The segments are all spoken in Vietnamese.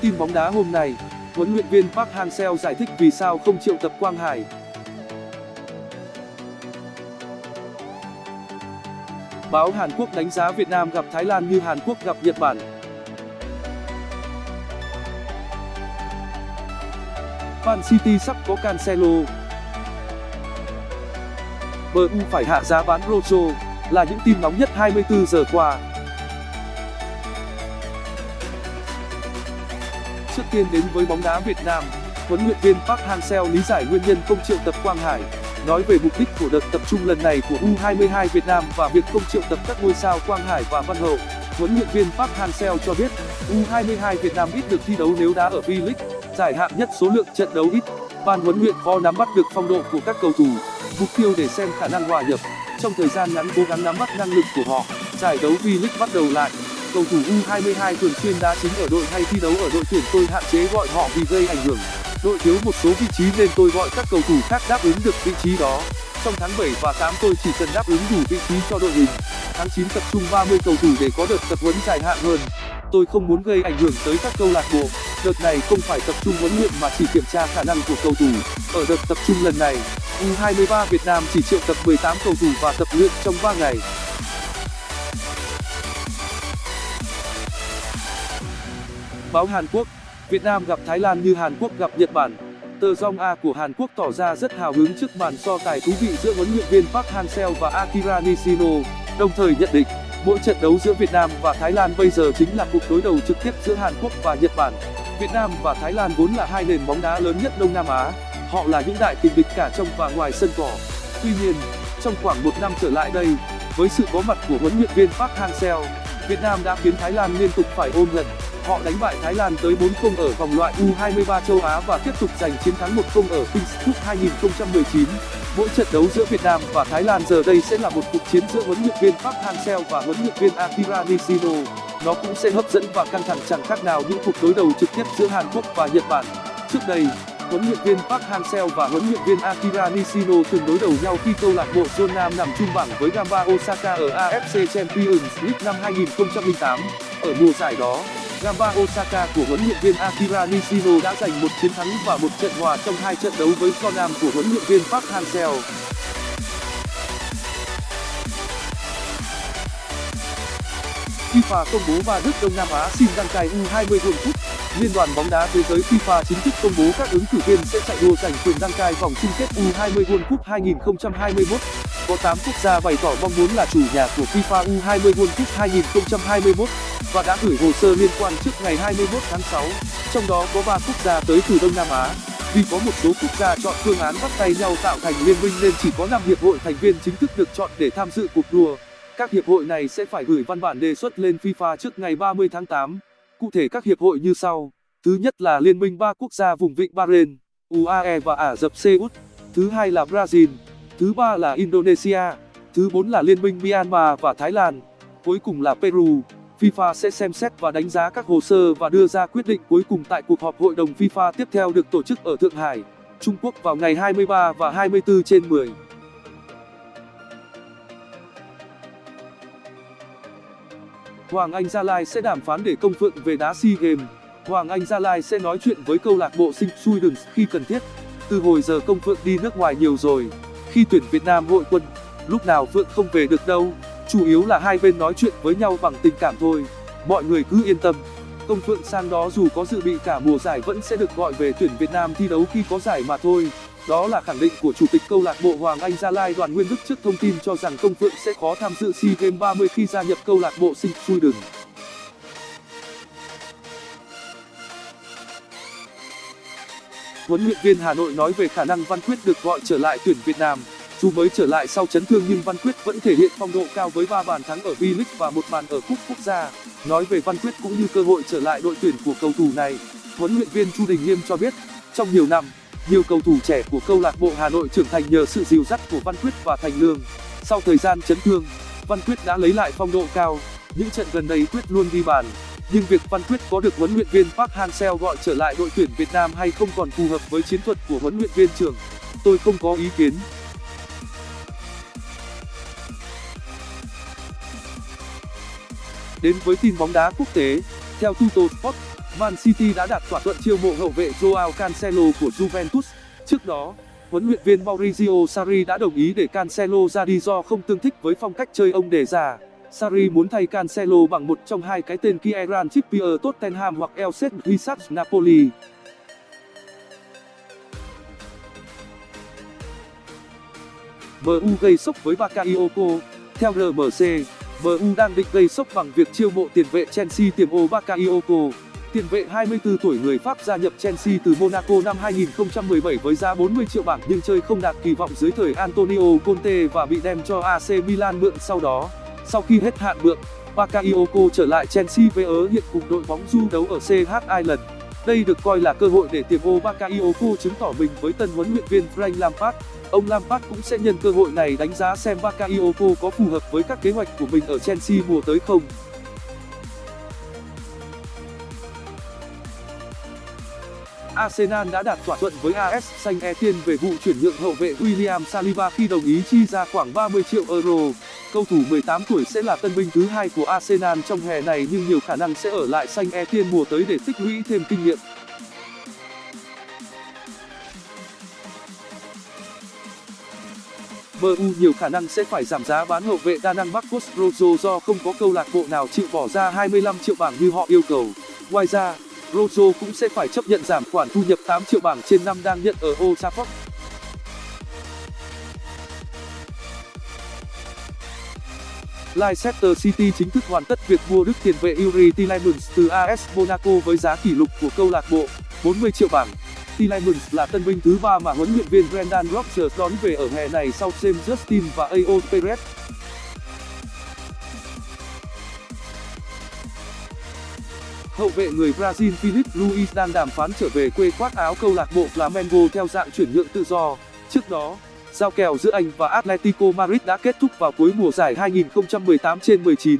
Tin bóng đá hôm nay, huấn luyện viên Park Hang-seo giải thích vì sao không triệu tập Quang Hải. Báo Hàn Quốc đánh giá Việt Nam gặp Thái Lan như Hàn Quốc gặp Nhật Bản. Man City sắp có Cancelo. MU phải hạ giá bán Rojo là những tin nóng nhất 24 giờ qua. Trước tiên đến với bóng đá Việt Nam, huấn luyện viên Park Hang-seo lý giải nguyên nhân không triệu tập Quang Hải, nói về mục đích của đợt tập trung lần này của U22 Việt Nam và việc không triệu tập các ngôi sao Quang Hải và Văn Hậu. Huấn luyện viên Park Hang-seo cho biết, U22 Việt Nam ít được thi đấu nếu đá ở V-League, giải hạng nhất số lượng trận đấu ít. Ban huấn luyện khó nắm bắt được phong độ của các cầu thủ, mục tiêu để xem khả năng hòa nhập. Trong thời gian ngắn cố gắng nắm bắt năng lực của họ, giải đấu V-League bắt đầu lại cầu thủ U22 thường xuyên đá chính ở đội hay thi đấu ở đội tuyển tôi hạn chế gọi họ vì gây ảnh hưởng. Đội thiếu một số vị trí nên tôi gọi các cầu thủ khác đáp ứng được vị trí đó. Trong tháng 7 và 8 tôi chỉ cần đáp ứng đủ vị trí cho đội hình. Tháng 9 tập trung 30 cầu thủ để có đợt tập huấn dài hạn hơn. Tôi không muốn gây ảnh hưởng tới các câu lạc bộ. Đợt này không phải tập trung huấn luyện mà chỉ kiểm tra khả năng của cầu thủ. Ở đợt tập trung lần này, U23 Việt Nam chỉ triệu tập 18 cầu thủ và tập luyện trong 3 ngày. Báo Hàn Quốc, Việt Nam gặp Thái Lan như Hàn Quốc gặp Nhật Bản. Tờ Jong A của Hàn Quốc tỏ ra rất hào hứng trước màn so tài thú vị giữa huấn luyện viên Park Hang-seo và Akira Nishino, đồng thời nhận định, mỗi trận đấu giữa Việt Nam và Thái Lan bây giờ chính là cuộc đối đầu trực tiếp giữa Hàn Quốc và Nhật Bản. Việt Nam và Thái Lan vốn là hai nền bóng đá lớn nhất Đông Nam Á, họ là những đại kình địch cả trong và ngoài sân cỏ. Tuy nhiên, trong khoảng một năm trở lại đây, với sự có mặt của huấn luyện viên Park Hang-seo, Việt Nam đã khiến Thái Lan liên tục phải ôm lần. Họ đánh bại Thái Lan tới 4-0 ở vòng loại U23 châu Á và tiếp tục giành chiến thắng 1-0 ở Kings Cup 2019. Mỗi trận đấu giữa Việt Nam và Thái Lan giờ đây sẽ là một cuộc chiến giữa huấn luyện viên Park Hang-seo và huấn luyện viên Akira Nishino. Nó cũng sẽ hấp dẫn và căng thẳng chẳng khác nào những cuộc đối đầu trực tiếp giữa Hàn Quốc và Nhật Bản. Trước đây, huấn luyện viên Park Hang-seo và huấn luyện viên Akira Nishino từng đối đầu nhau khi câu lạc bộ Jeonnam Nam nằm chung bảng với Gamba Osaka ở AFC Champions League năm 2008. Ở mùa giải đó, Gamba Osaka của huấn luyện viên Akira Nishino đã giành một chiến thắng và một trận hòa trong hai trận đấu với Jeonnam của huấn luyện viên Park Hang-seo. FIFA công bố ba nước Đông Nam Á xin đăng cai U20 World Cup. Liên đoàn bóng đá thế giới FIFA chính thức công bố các ứng cử viên sẽ chạy đua giành quyền đăng cai vòng chung kết U20 World Cup 2021. Có 8 quốc gia bày tỏ mong muốn là chủ nhà của FIFA U20 World Cup 2021 và đã gửi hồ sơ liên quan trước ngày 21 tháng 6. Trong đó có 3 quốc gia tới từ Đông Nam Á. Vì có một số quốc gia chọn phương án bắt tay nhau tạo thành liên minh nên chỉ có 5 hiệp hội thành viên chính thức được chọn để tham dự cuộc đua. Các hiệp hội này sẽ phải gửi văn bản đề xuất lên FIFA trước ngày 30 tháng 8. Cụ thể các hiệp hội như sau. Thứ nhất là Liên minh ba quốc gia vùng vịnh Bahrain, UAE và Ả Rập Xê Út. Thứ hai là Brazil. Thứ ba là Indonesia. Thứ bốn là Liên minh Myanmar và Thái Lan. Cuối cùng là Peru. FIFA sẽ xem xét và đánh giá các hồ sơ và đưa ra quyết định cuối cùng tại cuộc họp hội đồng FIFA tiếp theo được tổ chức ở Thượng Hải, Trung Quốc vào ngày 23 và 24 trên 10. Hoàng Anh Gia Lai sẽ đàm phán để công phượng về đá SEA Games. Hoàng Anh Gia Lai sẽ nói chuyện với câu lạc bộ Sinh Suidens khi cần thiết. Từ hồi giờ công phượng đi nước ngoài nhiều rồi. Khi tuyển Việt Nam hội quân, lúc nào phượng không về được đâu. Chủ yếu là hai bên nói chuyện với nhau bằng tình cảm thôi. Mọi người cứ yên tâm. Công phượng sang đó dù có dự bị cả mùa giải vẫn sẽ được gọi về tuyển Việt Nam thi đấu khi có giải mà thôi. Đó là khẳng định của chủ tịch câu lạc bộ Hoàng Anh Gia Lai Đoàn Nguyên Đức trước thông tin cho rằng Công Phượng sẽ khó tham dự SEA Games 30 khi gia nhập câu lạc bộ Sinh Sweden. Huấn luyện viên Hà Nội nói về khả năng Văn Quyết được gọi trở lại tuyển Việt Nam. Dù mới trở lại sau chấn thương nhưng Văn Quyết vẫn thể hiện phong độ cao với 3 bàn thắng ở V-League và một bàn ở cúp quốc gia. Nói về Văn Quyết cũng như cơ hội trở lại đội tuyển của cầu thủ này, huấn luyện viên Chu Đình Nghiêm cho biết, trong nhiều năm, nhiều cầu thủ trẻ của câu lạc bộ Hà Nội trưởng thành nhờ sự dìu dắt của Văn Quyết và Thành Lương. Sau thời gian chấn thương, Văn Quyết đã lấy lại phong độ cao. Những trận gần đây Quyết luôn ghi bàn. Nhưng việc Văn Quyết có được huấn luyện viên Park Hang-seo gọi trở lại đội tuyển Việt Nam hay không còn phù hợp với chiến thuật của huấn luyện viên trưởng. Tôi không có ý kiến. Đến với tin bóng đá quốc tế, theo Tuttosport, Man City đã đạt thỏa thuận chiêu mộ hậu vệ Joao Cancelo của Juventus. Trước đó, huấn luyện viên Maurizio Sarri đã đồng ý để Cancelo ra đi do không tương thích với phong cách chơi ông đề ra. Sarri muốn thay Cancelo bằng một trong hai cái tên Kieran Trippier Tottenham hoặc Elset Wissach Napoli. MU gây sốc với Bakayoko Theo RMC, MU đang định gây sốc bằng việc chiêu mộ tiền vệ Chelsea tiềm ô Bakayoko. Tiền vệ 24 tuổi người Pháp gia nhập Chelsea từ Monaco năm 2017 với giá 40 triệu bảng nhưng chơi không đạt kỳ vọng dưới thời Antonio Conte và bị đem cho AC Milan mượn sau đó. Sau khi hết hạn mượn, Bakayoko trở lại Chelsea với ớ hiện cùng đội bóng du đấu ở CH Island. Đây được coi là cơ hội để tiềm ô Bakayoko chứng tỏ mình với tân huấn luyện viên Frank Lampard. Ông Lampard cũng sẽ nhân cơ hội này đánh giá xem Bakayoko có phù hợp với các kế hoạch của mình ở Chelsea mùa tới không. Arsenal đã đạt thỏa thuận với AS Saint-Etienne về vụ chuyển nhượng hậu vệ William Saliba khi đồng ý chi ra khoảng 30 triệu euro. Cầu thủ 18 tuổi sẽ là tân binh thứ hai của Arsenal trong hè này nhưng nhiều khả năng sẽ ở lại Saint-Etienne mùa tới để tích lũy thêm kinh nghiệm. MU nhiều khả năng sẽ phải giảm giá bán hậu vệ đa năng Marcos Rojo do không có câu lạc bộ nào chịu bỏ ra 25 triệu bảng như họ yêu cầu. Ngoài ra, Rojo cũng sẽ phải chấp nhận giảm khoản thu nhập 8 triệu bảng trên năm đang nhận ở Old Trafford. Leicester City chính thức hoàn tất việc mua đức tiền vệ Yuri Tielemans từ AS Monaco với giá kỷ lục của câu lạc bộ 40 triệu bảng. Tielemans là tân binh thứ ba mà huấn luyện viên Brendan Rodgers đón về ở hè này sau James Justin và Aon Perez. Hậu vệ người Brazil philip Luis đang đàm phán trở về quê khoác áo câu lạc bộ Flamengo theo dạng chuyển nhượng tự do. Trước đó, giao kèo giữa anh và Atletico Madrid đã kết thúc vào cuối mùa giải 2018/19.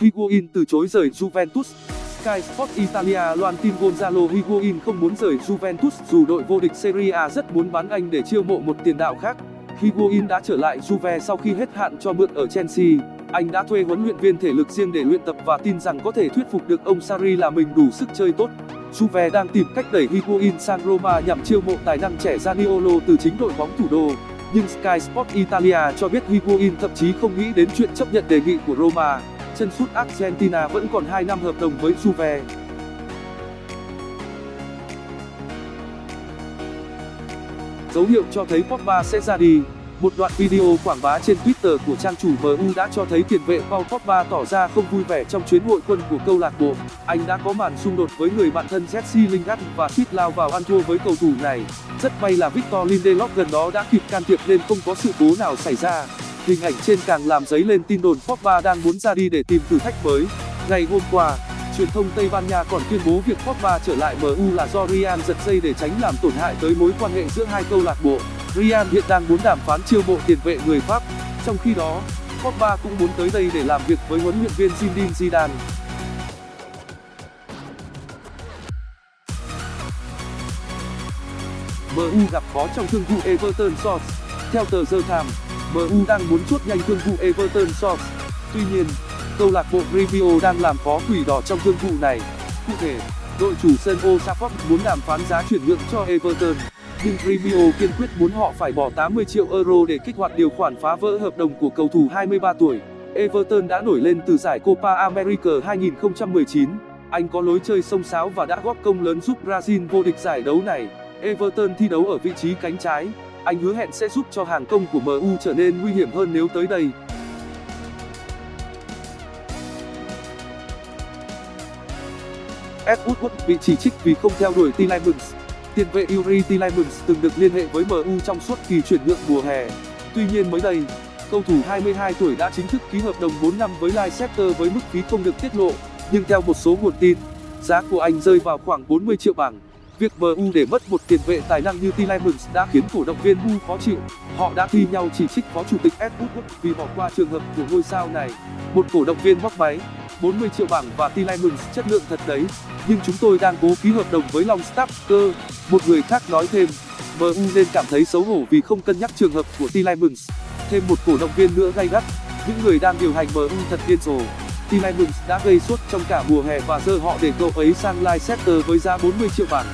Higuain từ chối rời Juventus Sky Sport Italia loan tin Gonzalo Higuain không muốn rời Juventus dù đội vô địch Serie A rất muốn bán anh để chiêu mộ một tiền đạo khác. Higuain đã trở lại Juve sau khi hết hạn cho mượn ở Chelsea. Anh đã thuê huấn luyện viên thể lực riêng để luyện tập và tin rằng có thể thuyết phục được ông Sarri là mình đủ sức chơi tốt. Juve đang tìm cách đẩy Higuain sang Roma nhằm chiêu mộ tài năng trẻ Zaniolo từ chính đội bóng thủ đô. Nhưng Sky Sport Italia cho biết Higuain thậm chí không nghĩ đến chuyện chấp nhận đề nghị của Roma. Chân sút Argentina vẫn còn 2 năm hợp đồng với Juve. Dấu hiệu cho thấy Pogba sẽ ra đi. Một đoạn video quảng bá trên Twitter của trang chủ MU đã cho thấy tiền vệ Paul Pogba tỏ ra không vui vẻ trong chuyến hội quân của câu lạc bộ. Anh đã có màn xung đột với người bạn thân Jesse Lingard và suýt lao vào ăn thua với cầu thủ này. Rất may là Victor Lindelof gần đó đã kịp can thiệp nên không có sự cố nào xảy ra. Hình ảnh trên càng làm dấy lên tin đồn Pogba đang muốn ra đi để tìm thử thách mới. Ngày hôm qua, truyền thông Tây Ban Nha còn tuyên bố việc Pogba trở lại MU là do Real giật dây để tránh làm tổn hại tới mối quan hệ giữa hai câu lạc bộ. Real hiện đang muốn đàm phán chiêu mộ tiền vệ người Pháp. Trong khi đó, Pogba cũng muốn tới đây để làm việc với huấn luyện viên Zinedine Zidane. MU gặp khó trong thương vụ Everton Source. Theo tờ The Times, MU đang muốn chốt nhanh thương vụ Everton Source. Tuy nhiên, câu lạc bộ Gremio đang làm khó quỷ đỏ trong thương vụ này. Cụ thể, đội chủ sân Old Trafford muốn đàm phán giá chuyển nhượng cho Everton, nhưng Gremio kiên quyết muốn họ phải bỏ 80 triệu euro để kích hoạt điều khoản phá vỡ hợp đồng của cầu thủ 23 tuổi. Everton đã nổi lên từ giải Copa America 2019. Anh có lối chơi sông sáo và đã góp công lớn giúp Brazil vô địch giải đấu này. Everton thi đấu ở vị trí cánh trái. Anh hứa hẹn sẽ giúp cho hàng công của MU trở nên nguy hiểm hơn nếu tới đây. Ed Woodward bị chỉ trích vì không theo đuổi Tielemans. Tiền vệ Yuri Tielemans từng được liên hệ với MU trong suốt kỳ chuyển nhượng mùa hè. Tuy nhiên mới đây, cầu thủ 22 tuổi đã chính thức ký hợp đồng 4 năm với Leicester với mức phí không được tiết lộ, nhưng theo một số nguồn tin, giá của anh rơi vào khoảng 40 triệu bảng. Việc MU để mất một tiền vệ tài năng như Tielemans đã khiến cổ động viên MU khó chịu. Họ đã thi nhau chỉ trích phó chủ tịch Ed Woodward vì bỏ qua trường hợp của ngôi sao này. Một cổ động viên móc máy, 40 triệu bảng và Tielemans chất lượng thật đấy, nhưng chúng tôi đang cố ký hợp đồng với Longstaff cơ. Một người khác nói thêm, MU nên cảm thấy xấu hổ vì không cân nhắc trường hợp của Tielemans. Thêm một cổ động viên nữa gay gắt, những người đang điều hành MU thật điên rồ. Tielemans đã gây sốt trong cả mùa hè và giờ họ để cậu ấy sang Leicester với giá 40 triệu bảng.